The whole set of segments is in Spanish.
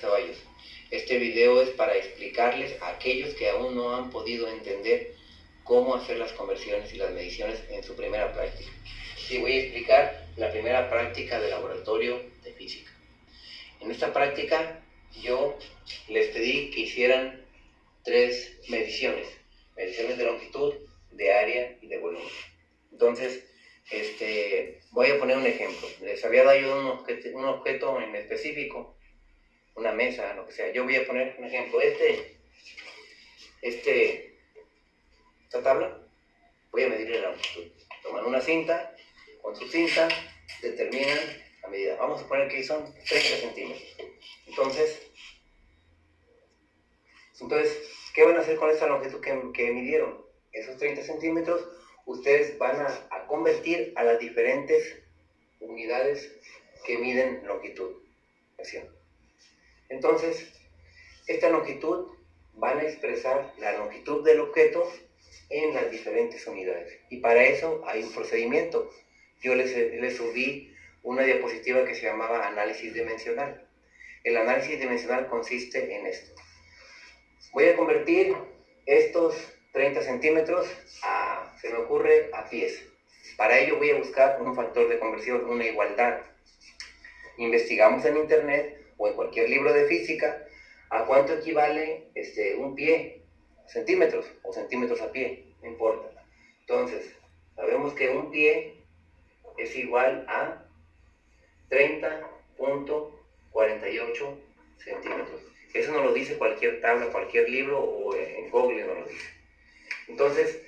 Ceballos. Este video es para explicarles a aquellos que aún no han podido entender cómo hacer las conversiones y las mediciones en su primera práctica. Sí, voy a explicar la primera práctica de laboratorio de física. En esta práctica yo les pedí que hicieran tres mediciones. Mediciones de longitud, de área y de volumen. Entonces, este, voy a poner un ejemplo. Les había dado un objeto, un objeto en específico una mesa, lo que sea. Yo voy a poner un ejemplo. Este, este, esta tabla, voy a medir la longitud. Toman una cinta, con su cinta determinan la medida. Vamos a poner que son 30 centímetros. Entonces, entonces, ¿qué van a hacer con esta longitud que, que midieron? Esos 30 centímetros, ustedes van a, convertir a las diferentes unidades que miden longitud. ¿Sí? Entonces, esta longitud van a expresar la longitud del objeto en las diferentes unidades. Y para eso hay un procedimiento. Yo les, les subí una diapositiva que se llamaba análisis dimensional. El análisis dimensional consiste en esto. Voy a convertir estos 30 centímetros a, se me ocurre, a pies. Para ello voy a buscar un factor de conversión, una igualdad. Investigamos en internet o en cualquier libro de física, ¿a cuánto equivale este, un pie? Centímetros o centímetros a pie, no importa. Entonces, sabemos que un pie es igual a 30.48 centímetros. Eso no lo dice cualquier tabla, cualquier libro o en Google no lo dice. Entonces,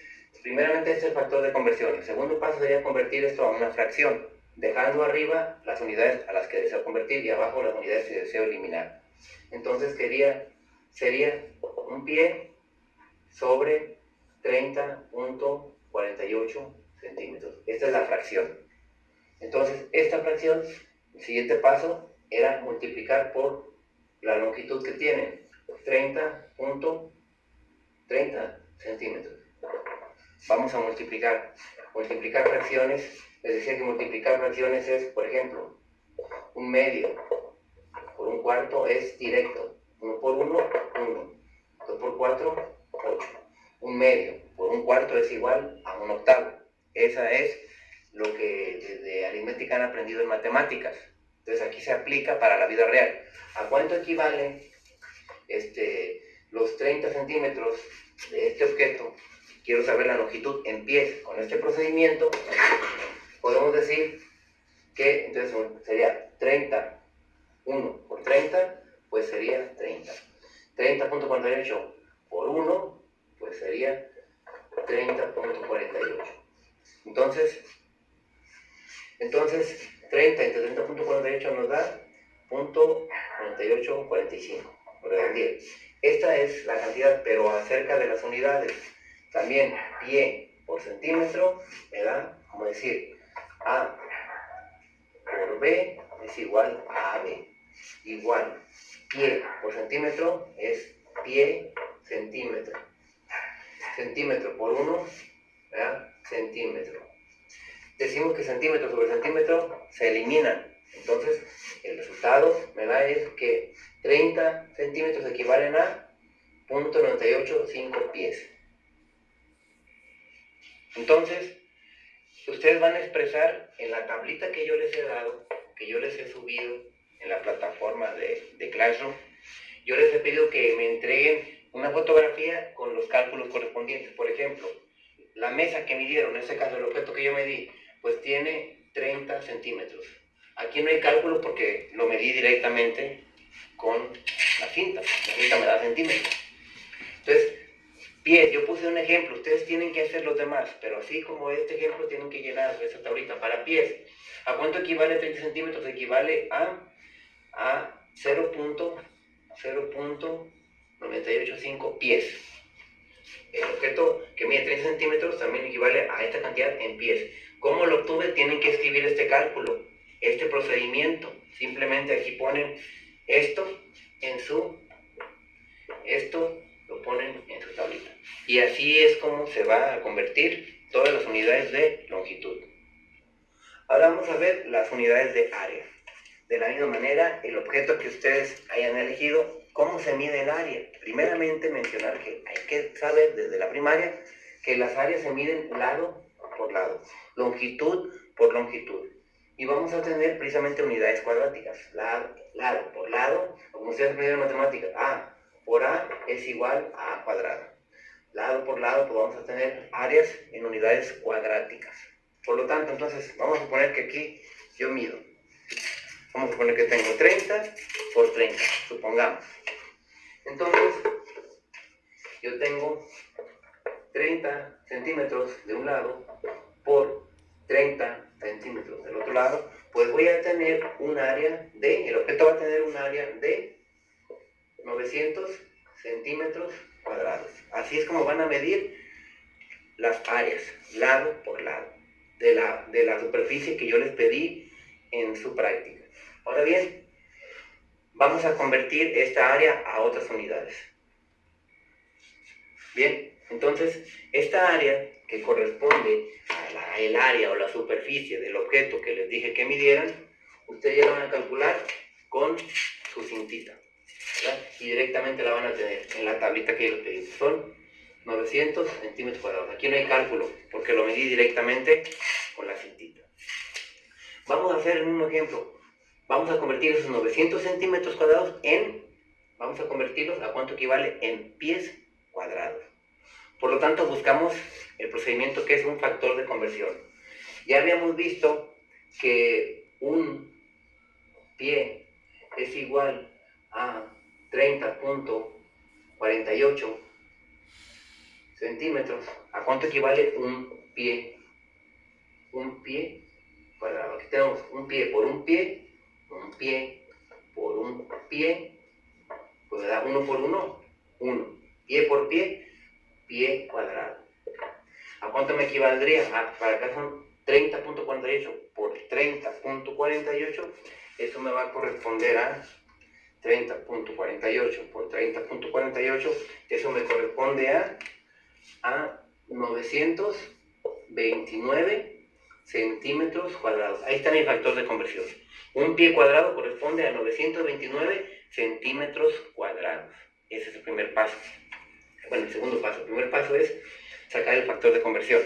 primeramente este es el factor de conversión. El segundo paso sería convertir esto a una fracción dejando arriba las unidades a las que deseo convertir y abajo las unidades que deseo eliminar. Entonces sería un pie sobre 30.48 centímetros. Esta es la fracción. Entonces, esta fracción, el siguiente paso era multiplicar por la longitud que tiene, 30.30 centímetros. Vamos a multiplicar. Multiplicar fracciones les decía que multiplicar fracciones es, por ejemplo, un medio por un cuarto es directo. 1 por 1, 1. 2 por 4, 8. Un medio por un cuarto es igual a un octavo. Esa es lo que desde aritmética han aprendido en matemáticas. Entonces aquí se aplica para la vida real. ¿A cuánto equivalen este, los 30 centímetros de este objeto? Quiero saber la longitud en pies. Con este procedimiento podemos decir que entonces sería 30, 1 por 30, pues sería 30. 30.48 por 1, pues sería 30.48. Entonces, entonces 30 entre 30.48 nos da .4845. Esta es la cantidad, pero acerca de las unidades. También pie por centímetro me da, como decir, a por B es igual a AB. Igual, pie por centímetro es pie centímetro. Centímetro por 1, centímetro. Decimos que centímetro sobre centímetro se eliminan. Entonces, el resultado me da es que 30 centímetros equivalen a 0.985 pies. Entonces, ustedes van a expresar en la tablita que yo les he dado, que yo les he subido en la plataforma de, de Classroom, yo les he pedido que me entreguen una fotografía con los cálculos correspondientes. Por ejemplo, la mesa que midieron, en este caso el objeto que yo medí, pues tiene 30 centímetros. Aquí no hay cálculo porque lo medí directamente con la cinta. La cinta me da centímetros. Entonces, Pies, yo puse un ejemplo, ustedes tienen que hacer los demás, pero así como este ejemplo tienen que llenar esa tablita. Para pies, ¿a cuánto equivale 30 centímetros? Equivale a, a 0.0.985 pies. El objeto que mide 30 centímetros también equivale a esta cantidad en pies. ¿Cómo lo obtuve? Tienen que escribir este cálculo, este procedimiento. Simplemente aquí ponen esto en su, esto lo ponen en su tablita. Y así es como se va a convertir todas las unidades de longitud. Ahora vamos a ver las unidades de área. de la misma manera el objeto que ustedes hayan elegido, cómo se mide el área. Primeramente mencionar que hay que saber desde la primaria que las áreas se miden lado por lado, longitud por longitud. Y vamos a tener precisamente unidades cuadráticas, lado, lado por lado, como ustedes aprendieron en matemáticas, A por A es igual a A cuadrado. Lado por lado, pues vamos a tener áreas en unidades cuadráticas. Por lo tanto, entonces, vamos a suponer que aquí yo mido. Vamos a suponer que tengo 30 por 30, supongamos. Entonces, yo tengo 30 centímetros de un lado por 30 centímetros del otro lado, pues voy a tener un área de, el objeto va a tener un área de 900 centímetros cuadrados. Así es como van a medir las áreas, lado por lado, de la, de la superficie que yo les pedí en su práctica. Ahora bien, vamos a convertir esta área a otras unidades. Bien, entonces, esta área que corresponde al área o la superficie del objeto que les dije que midieran, ustedes ya la van a calcular con su cintita. Y directamente la van a tener en la tablita que yo les pedí. Son 900 centímetros cuadrados. Aquí no hay cálculo, porque lo medí directamente con la cintita. Vamos a hacer el mismo ejemplo. Vamos a convertir esos 900 centímetros cuadrados en, vamos a convertirlos a cuánto equivale en pies cuadrados. Por lo tanto, buscamos el procedimiento que es un factor de conversión. Ya habíamos visto que un pie es igual a 30.48 centímetros. ¿A cuánto equivale un pie? Un pie cuadrado. Aquí tenemos un pie por un pie, un pie por un pie, pues da uno por uno, uno. Pie por pie, pie cuadrado. ¿A cuánto me equivaldría? Ah, para acá son 30.48 por 30.48. Eso me va a corresponder a 30.48 por 30.48. Eso me corresponde a, a 929 centímetros cuadrados. Ahí está mi factor de conversión. Un pie cuadrado corresponde a 929 centímetros cuadrados. Ese es el primer paso. Bueno, el segundo paso. El primer paso es sacar el factor de conversión.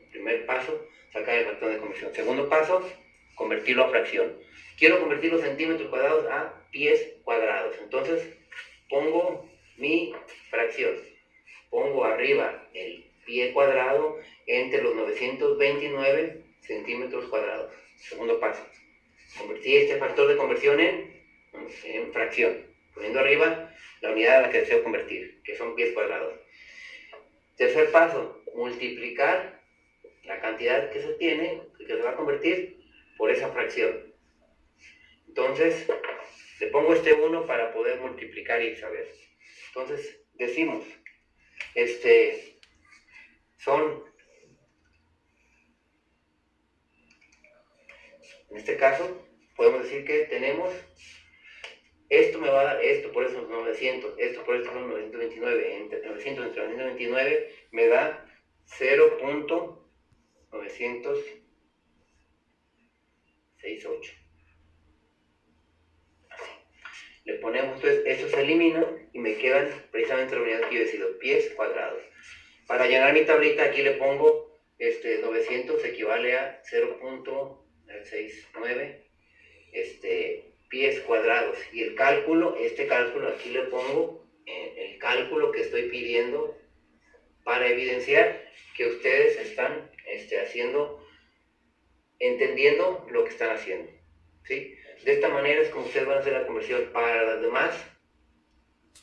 El primer paso, sacar el factor de conversión. Segundo paso, convertirlo a fracción. Quiero convertir los centímetros cuadrados a pies cuadrados. Entonces, pongo mi fracción. Pongo arriba el pie cuadrado entre los 929 centímetros cuadrados. Segundo paso. Convertir este factor de conversión en, en fracción. Poniendo arriba la unidad a la que deseo convertir, que son pies cuadrados. Tercer paso, multiplicar la cantidad que se tiene, que se va a convertir, por esa fracción. Entonces, le pongo este 1 para poder multiplicar y saber. Entonces, decimos, este, son, en este caso, podemos decir que tenemos esto me va a dar esto, por eso son 900, esto por esto son 929, entre 900 entre 929 me da 0.968. Le ponemos, entonces, esto se elimina y me quedan precisamente la unidad que yo decido, pies cuadrados. Para llenar mi tablita aquí le pongo este, 900 equivale a 0.69 este, pies cuadrados. Y el cálculo, este cálculo aquí le pongo el cálculo que estoy pidiendo para evidenciar que ustedes están este, haciendo, entendiendo lo que están haciendo. ¿sí? De esta manera es como ustedes van a hacer la conversión para las demás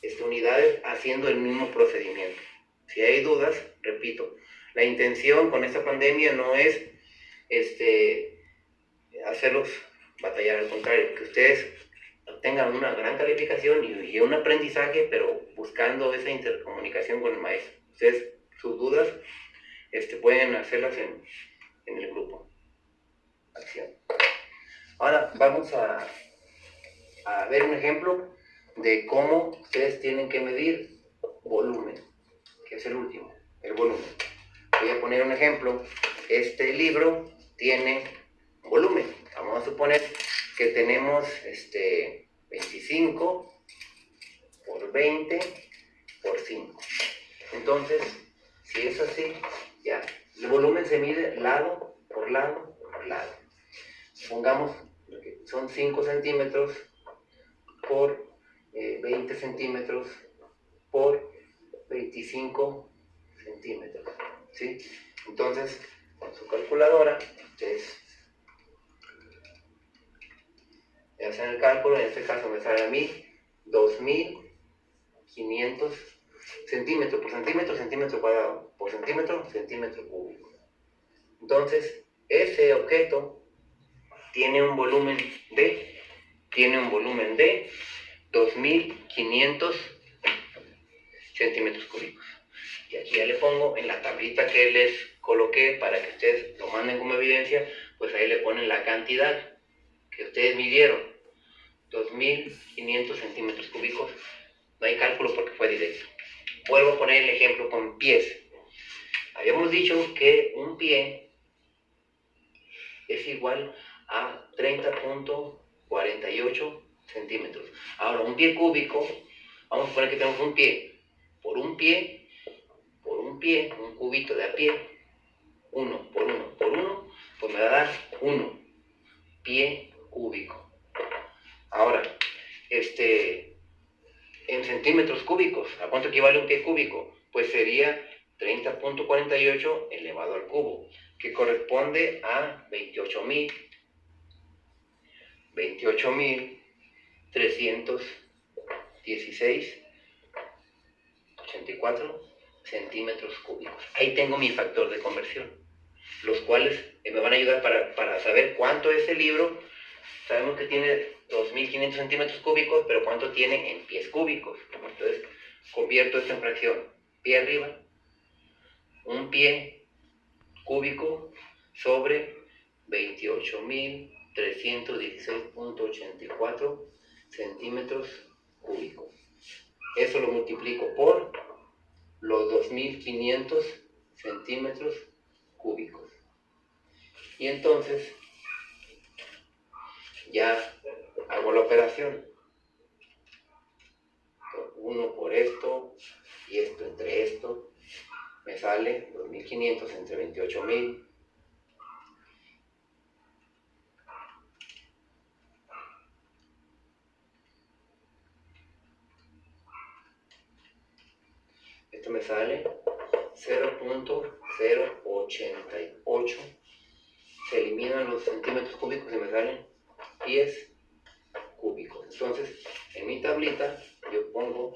este, unidades haciendo el mismo procedimiento. Si hay dudas, repito, la intención con esta pandemia no es este, hacerlos batallar, al contrario, que ustedes tengan una gran calificación y, un aprendizaje, pero buscando esa intercomunicación con el maestro. Ustedes, sus dudas, este, pueden hacerlas en, en el grupo. Acción. Ahora vamos a, a ver un ejemplo de cómo ustedes tienen que medir volumen, que es el último, el volumen. Voy a poner un ejemplo. Este libro tiene volumen. Vamos a suponer que tenemos este 25 por 20 por 5. Entonces, si es así, ya, el volumen se mide lado por lado por lado. Pongamos son 5 centímetros por 20 eh, centímetros por 25 centímetros. ¿sí? Entonces, con su calculadora, ustedes hacen el cálculo, en este caso me sale a mí 2500 centímetros por centímetro, centímetro cuadrado, por centímetro, centímetro cúbico. Entonces, ese objeto tiene un volumen de, tiene un volumen de 2500 centímetros cúbicos. Y aquí ya le pongo en la tablita que les coloqué para que ustedes lo manden como evidencia, pues ahí le ponen la cantidad que ustedes midieron. 2500 centímetros cúbicos. No hay cálculo porque fue directo. Vuelvo a poner el ejemplo con pies. Habíamos dicho que un pie es igual a 30.48 centímetros. Ahora, un pie cúbico, vamos a poner que tenemos un pie. Por un pie, por un pie, un cubito de a pie, uno por uno por uno, pues me va a dar uno pie cúbico. Ahora, este, en centímetros cúbicos, ¿a cuánto equivale un pie cúbico? Pues sería 30.48 elevado al cubo, que corresponde a 28.000 28.316 84 centímetros cúbicos. Ahí tengo mi factor de conversión, los cuales me van a ayudar para, para saber cuánto es el libro. Sabemos que tiene 2.500 centímetros cúbicos, pero cuánto tiene en pies cúbicos. Entonces, convierto esto en fracción. Pie arriba, un pie cúbico sobre 28.316.84 centímetros cúbicos. Eso lo multiplico por los 2500 centímetros cúbicos. Y entonces ya hago la operación. Uno por esto y esto entre esto. Me sale 2500 entre 28000 Me sale 0.088. Se eliminan los centímetros cúbicos y me salen pies cúbicos. Entonces, en mi tablita yo pongo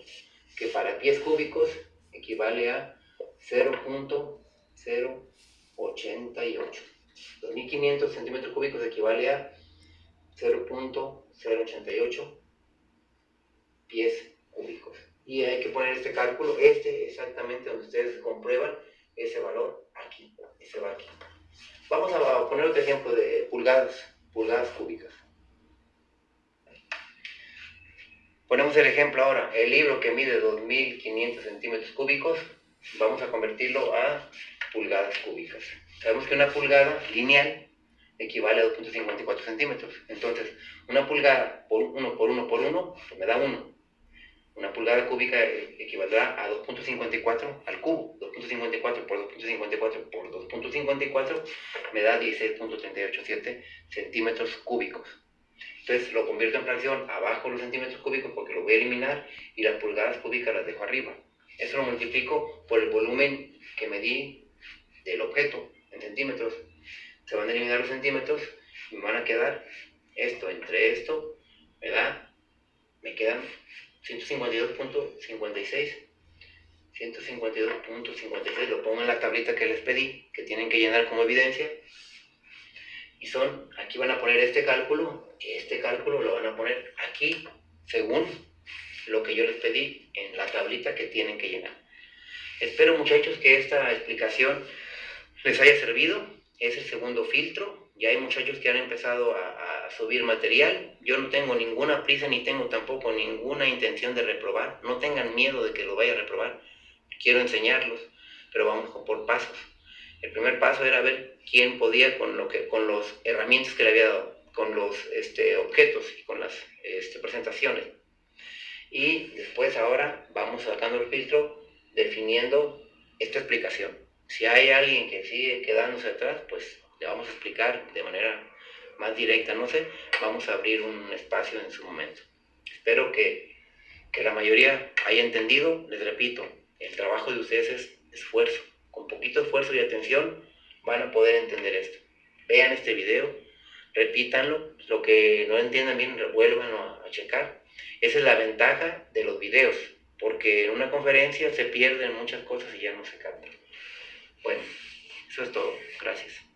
que para pies cúbicos equivale a 0.088. 2500 centímetros cúbicos equivale a 0.088 pies cúbicos y hay que poner este cálculo, este exactamente donde ustedes comprueban ese valor aquí, ese va aquí. Vamos a poner otro ejemplo de pulgadas, pulgadas cúbicas. Ponemos el ejemplo ahora, el libro que mide 2500 centímetros cúbicos, vamos a convertirlo a pulgadas cúbicas. Sabemos que una pulgada lineal equivale a 2.54 centímetros. Entonces, una pulgada por 1 por 1 por 1 pues me da 1. Una pulgada cúbica equivaldrá a 2.54 al cubo. 2.54 por 2.54 por 2.54 me da 16.387 centímetros cúbicos. Entonces lo convierto en fracción abajo los centímetros cúbicos porque lo voy a eliminar y las pulgadas cúbicas las dejo arriba. Eso lo multiplico por el volumen que medí del objeto en centímetros. Se van a eliminar los centímetros y me van a quedar esto entre esto, ¿verdad? Me quedan 152.56 152.56 lo pongo en la tablita que les pedí que tienen que llenar como evidencia. Y son aquí van a poner este cálculo este cálculo lo van a poner aquí según lo que yo les pedí en la tablita que tienen que llenar. Espero muchachos que esta explicación les haya servido. Es el segundo filtro ya hay muchachos que han empezado a, subir material. Yo no tengo ninguna prisa ni tengo tampoco ninguna intención de reprobar. No tengan miedo de que lo vaya a reprobar. Quiero enseñarlos, pero vamos por pasos. El primer paso era ver quién podía con, lo que, con los herramientas que le había dado. con los este, objetos y con las este, presentaciones. Y después ahora vamos sacando el filtro definiendo esta explicación. Si hay alguien que sigue quedándose atrás, pues le vamos a explicar de manera más directa, no sé, vamos a abrir un espacio en su momento. Espero que, que la mayoría haya entendido, les repito, el trabajo de ustedes es esfuerzo. Con poquito esfuerzo y atención van a poder entender esto. Vean este video, repítanlo, lo que no entiendan bien, vuelvan a, a checar. Esa es la ventaja de los videos, porque en una conferencia se pierden muchas cosas y ya no se captan. Bueno, eso es todo. Gracias.